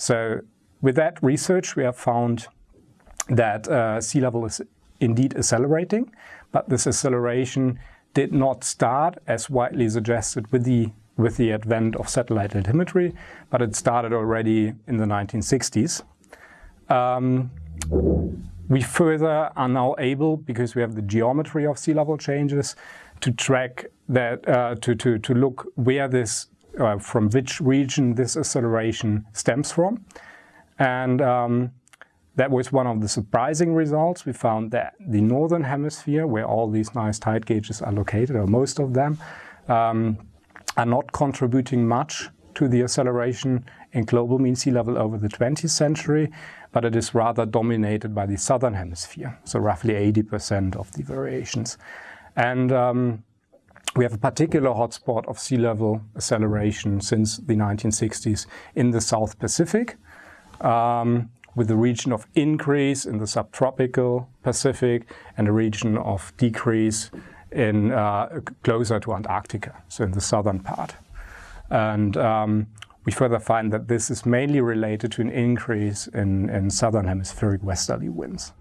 So with that research, we have found that uh, sea level is indeed accelerating, but this acceleration did not start as widely suggested with the with the advent of satellite altimetry, but it started already in the 1960s. Um, we further are now able, because we have the geometry of sea level changes, to track that, uh, to, to, to look where this, uh, from which region this acceleration stems from. And um, that was one of the surprising results. We found that the northern hemisphere, where all these nice tide gauges are located, or most of them, um, are not contributing much to the acceleration in global mean sea level over the 20th century, but it is rather dominated by the southern hemisphere, so roughly 80% of the variations. And um, we have a particular hotspot of sea level acceleration since the 1960s in the South Pacific, um, with a region of increase in the subtropical Pacific and a region of decrease in uh, closer to Antarctica, so in the southern part. And um, we further find that this is mainly related to an increase in, in southern hemispheric westerly winds.